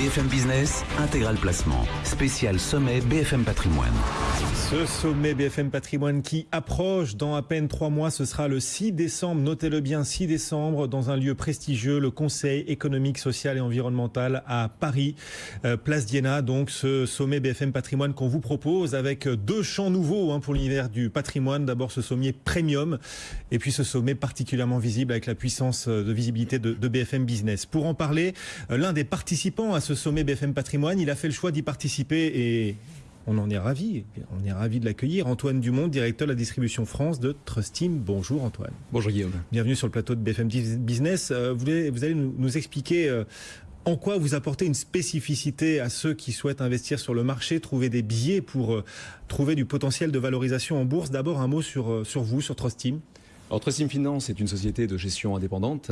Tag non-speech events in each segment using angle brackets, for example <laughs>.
BFM Business, intégral placement, spécial sommet BFM Patrimoine. Ce sommet BFM Patrimoine qui approche dans à peine trois mois, ce sera le 6 décembre, notez-le bien, 6 décembre, dans un lieu prestigieux, le Conseil économique, social et environnemental à Paris, euh, Place Diana. Donc ce sommet BFM Patrimoine qu'on vous propose avec deux champs nouveaux hein, pour l'univers du patrimoine. D'abord ce sommet premium et puis ce sommet particulièrement visible avec la puissance de visibilité de, de BFM Business. Pour en parler, euh, l'un des participants à ce sommet BFM Patrimoine, il a fait le choix d'y participer et on en est ravi. On est ravi de l'accueillir. Antoine Dumont, directeur de la distribution France de Trustim. Bonjour Antoine. Bonjour Guillaume. Bienvenue sur le plateau de BFM Business. Euh, vous, allez nous, expliquer euh, en quoi vous apportez une spécificité à ceux qui souhaitent investir sur le marché, trouver des billets pour euh, trouver du potentiel de valorisation en bourse. D'abord un mot sur, sur vous, sur Trustim. Alors Trustim Finance est une société de gestion indépendante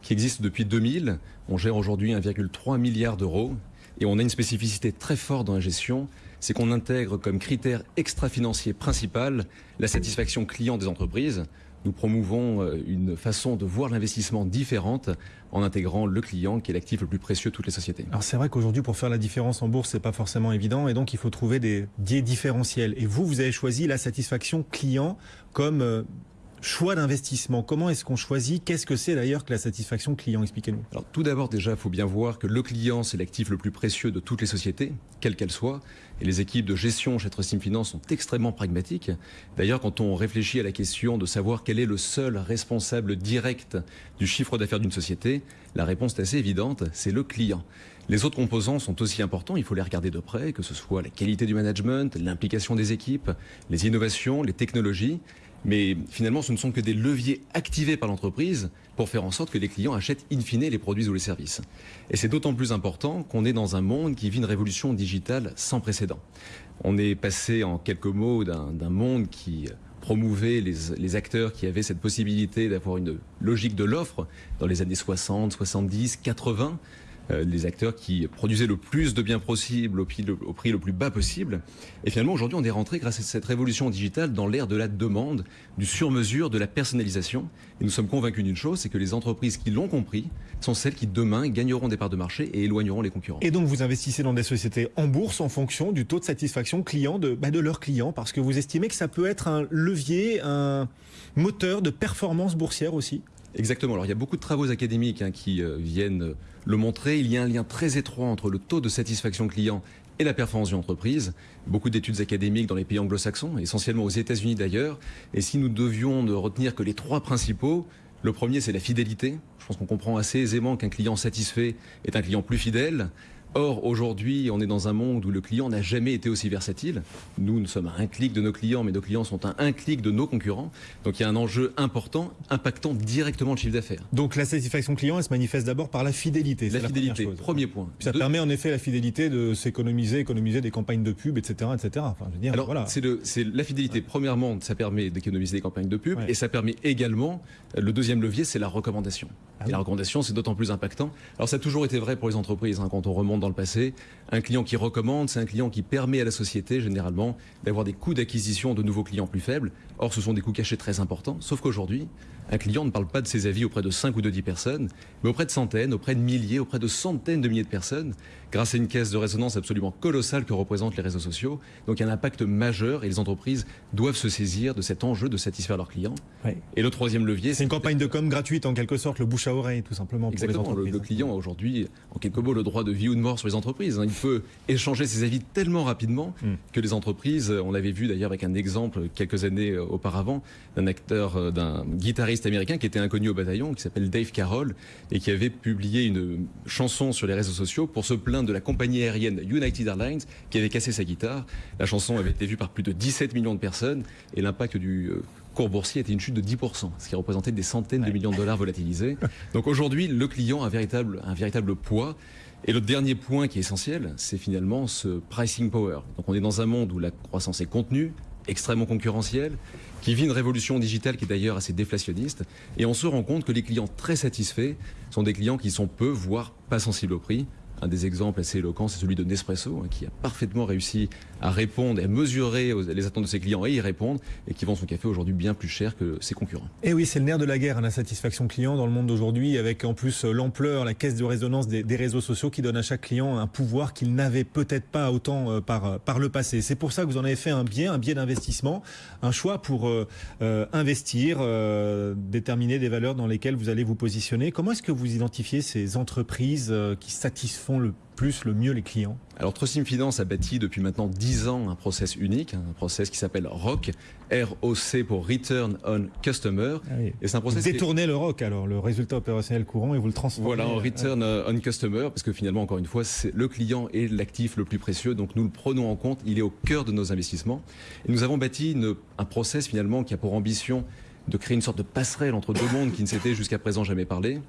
qui existe depuis 2000. On gère aujourd'hui 1,3 milliard d'euros et on a une spécificité très forte dans la gestion, c'est qu'on intègre comme critère extra-financier principal la satisfaction client des entreprises. Nous promouvons euh, une façon de voir l'investissement différente en intégrant le client qui est l'actif le plus précieux de toutes les sociétés. Alors c'est vrai qu'aujourd'hui pour faire la différence en bourse c'est pas forcément évident et donc il faut trouver des biais différentiels. Et vous vous avez choisi la satisfaction client comme euh, choix d'investissement. Comment est-ce qu'on choisit? Qu'est-ce que c'est d'ailleurs que la satisfaction client? Expliquez-nous. Alors tout d'abord déjà, il faut bien voir que le client, c'est l'actif le plus précieux de toutes les sociétés, quelles qu'elles soient. Et les équipes de gestion chez Trustim Finance sont extrêmement pragmatiques. D'ailleurs, quand on réfléchit à la question de savoir quel est le seul responsable direct du chiffre d'affaires d'une société, la réponse est assez évidente, c'est le client. Les autres composants sont aussi importants, il faut les regarder de près, que ce soit la qualité du management, l'implication des équipes, les innovations, les technologies. Mais finalement, ce ne sont que des leviers activés par l'entreprise pour faire en sorte que les clients achètent in fine les produits ou les services. Et c'est d'autant plus important qu'on est dans un monde qui vit une révolution digitale sans précédent. On est passé en quelques mots d'un monde qui promouvait les, les, acteurs qui avaient cette possibilité d'avoir une logique de l'offre dans les années 60, 70, 80 euh, les acteurs qui produisaient le plus de biens possible au prix, le, plus bas possible. Et finalement, aujourd'hui, on est rentré, grâce à cette révolution digitale, dans l'ère de la demande, du sur-mesure, de la personnalisation. Et nous sommes convaincus d'une chose, c'est que les entreprises qui l'ont compris sont celles qui, demain, gagneront des parts de marché et éloigneront les concurrents. Et donc, vous investissez dans des sociétés en bourse en fonction du taux de satisfaction client de, bah, de leurs clients, parce que vous estimez que ça peut être un levier, un moteur de performance boursière aussi? Exactement. Alors il y a beaucoup de travaux académiques hein, qui euh, viennent le montrer. Il y a un lien très étroit entre le taux de satisfaction client et la performance d'une entreprise. Beaucoup d'études académiques dans les pays anglo-saxons, essentiellement aux États-Unis d'ailleurs. Et si nous devions ne retenir que les trois principaux, le premier c'est la fidélité. Je pense qu'on comprend assez aisément qu'un client satisfait est un client plus fidèle. Or, aujourd'hui, on est dans un monde où le client n'a jamais été aussi versatile. Nous, nous sommes à un clic de nos clients, mais nos clients sont à un clic de nos concurrents. Donc, il y a un enjeu important impactant directement le chiffre d'affaires. Donc, la satisfaction client, elle se manifeste d'abord par la fidélité. La fidélité, premier point. ça permet en effet la fidélité de s'économiser, économiser des campagnes de pub, etc., etc. Enfin, je veux dire, Alors, voilà. c'est la fidélité. Premièrement, ça permet d'économiser des campagnes de pub, et ça permet également le deuxième levier, c'est la recommandation. Ah et la recommandation, c'est d'autant plus impactant. Alors, ça a toujours été vrai pour les entreprises. Hein, quand on remonte dans le passé. Un client qui recommande, c'est un client qui permet à la société, généralement, d'avoir des coûts d'acquisition de nouveaux clients plus faibles. Or, ce sont des coûts cachés très importants. Sauf qu'aujourd'hui, un client ne parle pas de ses avis auprès de 5 ou de 10 personnes, mais auprès de centaines, auprès de milliers, auprès de centaines de milliers de personnes, grâce à une caisse de résonance absolument colossale que représentent les réseaux sociaux. Donc, il y a un impact majeur et les entreprises doivent se saisir de cet enjeu de satisfaire leurs clients. Et le troisième levier, c'est une campagne de com gratuite, en quelque sorte, le bouche à oreille, tout simplement. Exactement. le, client a aujourd'hui, en quelques mots, le droit de vie ou de mort sur les entreprises. Hein. Il peut échanger ses avis tellement rapidement hmm. que les entreprises, on l'avait vu d'ailleurs avec un exemple quelques années euh, auparavant, d'un acteur, euh, d'un guitariste américain qui était inconnu au bataillon, qui s'appelle Dave Carroll, et qui avait publié une chanson sur les réseaux sociaux pour se plaindre de la compagnie aérienne United Airlines qui avait cassé sa guitare. La chanson avait été vue par plus de 17 millions de personnes et l'impact du euh, cours boursier était une chute de 10%, ce qui représentait des centaines de millions de dollars volatilisés. <laughs> Donc aujourd'hui, le client a un véritable, un véritable poids. Et le dernier point qui est essentiel, c'est finalement ce pricing power. Donc on est dans un monde où la croissance est contenue, extrêmement concurrentielle, qui vit une révolution digitale qui est d'ailleurs assez déflationniste. Et on se rend compte que les clients très satisfaits sont des clients qui sont peu, voire pas sensibles au prix, Un des exemples assez éloquents, c'est celui de Nespresso, hein, qui a parfaitement réussi à répondre et à mesurer les attentes de ses clients et y répondre, et qui vend son café aujourd'hui bien plus cher que ses concurrents. Et oui, c'est le nerf de la guerre, hein, la satisfaction client dans le monde d'aujourd'hui, avec en plus euh, l'ampleur, la caisse de résonance des, réseaux sociaux qui donne à chaque client un pouvoir qu'il n'avait peut-être pas autant euh, par, par le passé. C'est pour ça que vous en avez fait un biais, un biais d'investissement, un choix pour euh, investir, déterminer des valeurs dans lesquelles vous allez vous positionner. Comment est-ce que vous identifiez ces entreprises qui satisfont le plus, le mieux les clients Alors Trustim Finance a bâti depuis maintenant 10 ans un process unique, un process qui s'appelle ROC, R-O-C pour Return on Customer. Ah et c'est un process Détournez le ROC alors, le résultat opérationnel courant, et vous le transformez. Voilà, en Return on Customer, parce que finalement, encore une fois, c'est le client est l'actif le plus précieux, donc nous le prenons en compte, il est au cœur de nos investissements. Et nous avons bâti un process finalement qui a pour ambition de créer une sorte de passerelle entre deux mondes qui ne s'étaient jusqu'à présent jamais parlé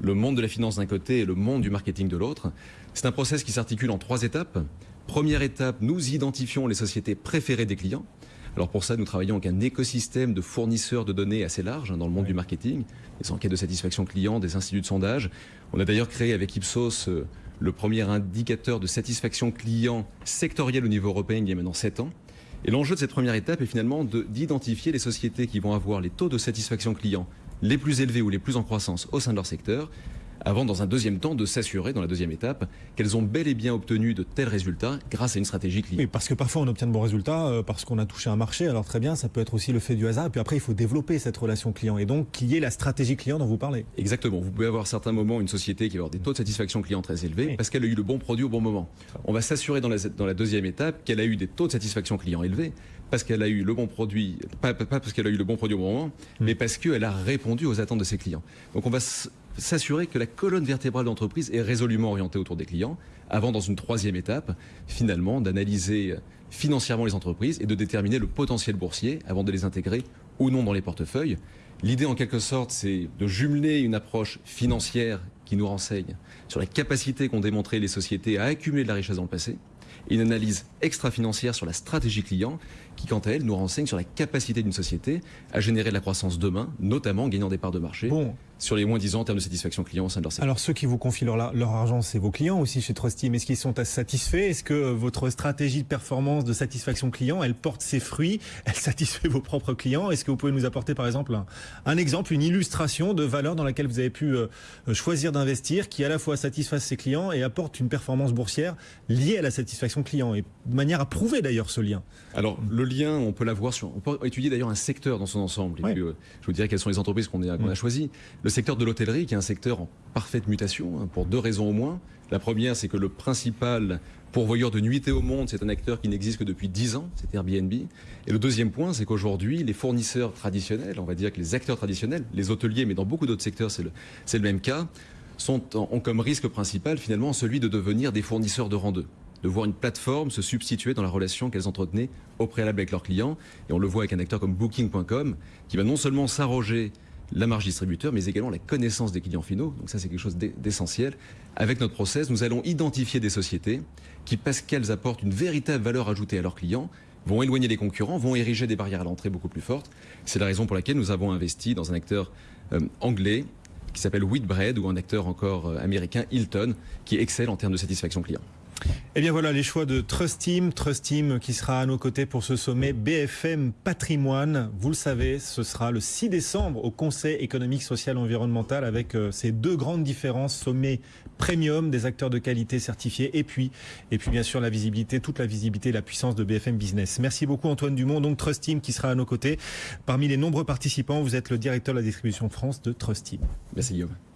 le monde de la finance d'un côté et le monde du marketing de l'autre. C'est un process qui s'articule en trois étapes. Première étape, nous identifions les sociétés préférées des clients. Alors pour ça, nous travaillons avec un écosystème de fournisseurs de données assez large hein, dans le monde du marketing, des enquêtes de satisfaction client, des instituts de sondage. On a d'ailleurs créé avec Ipsos euh, le premier indicateur de satisfaction client sectoriel au niveau européen il y a maintenant 7 ans. Et l'enjeu de cette première étape est finalement d'identifier les sociétés qui vont avoir les taux de satisfaction client les plus élevés ou les plus en croissance au sein de leur secteur, avant, dans un deuxième temps, de s'assurer, dans la deuxième étape, qu'elles ont bel et bien obtenu de tels résultats grâce à une stratégie client. Oui, parce que parfois on obtient de bons résultats euh, parce qu'on a touché un marché, alors très bien, ça peut être aussi le fait du hasard, et puis après il faut développer cette relation client, et donc qu'il y ait la stratégie client dont vous parlez. Exactement, vous pouvez avoir à certains moments une société qui va avoir des taux de satisfaction client très élevés parce qu'elle a eu le bon produit au bon moment. On va s'assurer dans la, dans la deuxième étape qu'elle a eu des taux de satisfaction client élevés parce qu'elle a eu le bon produit, pas, parce qu'elle a eu le bon produit au bon moment, hmm. mais parce qu'elle a répondu aux attentes de ses clients. Donc on va s'assurer que la colonne vertébrale d'entreprise est résolument orientée autour des clients, avant dans une troisième étape, finalement, d'analyser financièrement les entreprises et de déterminer le potentiel boursier avant de les intégrer ou non dans les portefeuilles. L'idée, en quelque sorte, c'est de jumeler une approche financière qui nous renseigne sur la capacité qu'ont démontré les sociétés à accumuler de la richesse dans le passé, une analyse extra-financière sur la stratégie client qui, quant à elle, nous renseigne sur la capacité d'une société à générer de la croissance demain, notamment en gagnant des parts de marché sur les moins 10 ans en termes de satisfaction client au sein de leur secteur. Alors, ceux qui vous confient leur, leur argent, c'est vos clients aussi chez Trustim. Est-ce qu'ils sont satisfaits? Est-ce que votre stratégie de performance, de satisfaction client, elle porte ses fruits? Elle satisfait vos propres clients? Est-ce que vous pouvez nous apporter, par exemple, un, exemple, une illustration de valeur dans laquelle vous avez pu euh, choisir d'investir qui à la fois satisfasse ses clients et apporte une performance boursière liée à la satisfaction client? Et de manière à prouver d'ailleurs ce lien Alors, le lien, on peut l'avoir sur. On peut étudier d'ailleurs un secteur dans son ensemble. Et puis, euh, je vous dirais quelles sont les entreprises qu'on a, mm. choisies. Le secteur de l'hôtellerie, qui est un secteur en parfaite mutation, hein, pour deux raisons au moins. La première, c'est que le principal pourvoyeur de nuitées au monde, c'est un acteur qui n'existe que depuis 10 ans, c'est Airbnb. Et le deuxième point, c'est qu'aujourd'hui, les fournisseurs traditionnels, on va dire que les acteurs traditionnels, les hôteliers, mais dans beaucoup d'autres secteurs, c'est le, même cas, ont comme risque principal finalement celui de devenir des fournisseurs de rang 2 de voir une plateforme se substituer dans la relation qu'elles entretenaient au préalable avec leurs clients. Et on le voit avec un acteur comme Booking.com, qui va non seulement s'arroger la marge distributeur, mais également la connaissance des clients finaux. Donc ça, c'est quelque chose d'essentiel. Avec notre process, nous allons identifier des sociétés qui, parce qu'elles apportent une véritable valeur ajoutée à leurs clients, vont éloigner les concurrents, vont ériger des barrières à l'entrée beaucoup plus fortes. C'est la raison pour laquelle nous avons investi dans un acteur euh, anglais qui s'appelle Whitbread ou un acteur encore euh, américain, Hilton, qui excelle en termes de satisfaction client. Eh bien voilà les choix de Trust Team, Trust Team qui sera à nos côtés pour ce sommet BFM Patrimoine. Vous le savez, ce sera le 6 décembre au Conseil économique, social et environnemental avec euh, ces deux grandes différences, sommet premium des acteurs de qualité certifiés et puis et puis bien sûr la visibilité, toute la visibilité et la puissance de BFM Business. Merci beaucoup Antoine Dumont, donc Trust Team qui sera à nos côtés. Parmi les nombreux participants, vous êtes le directeur de la distribution France de Trust Team. Merci Guillaume.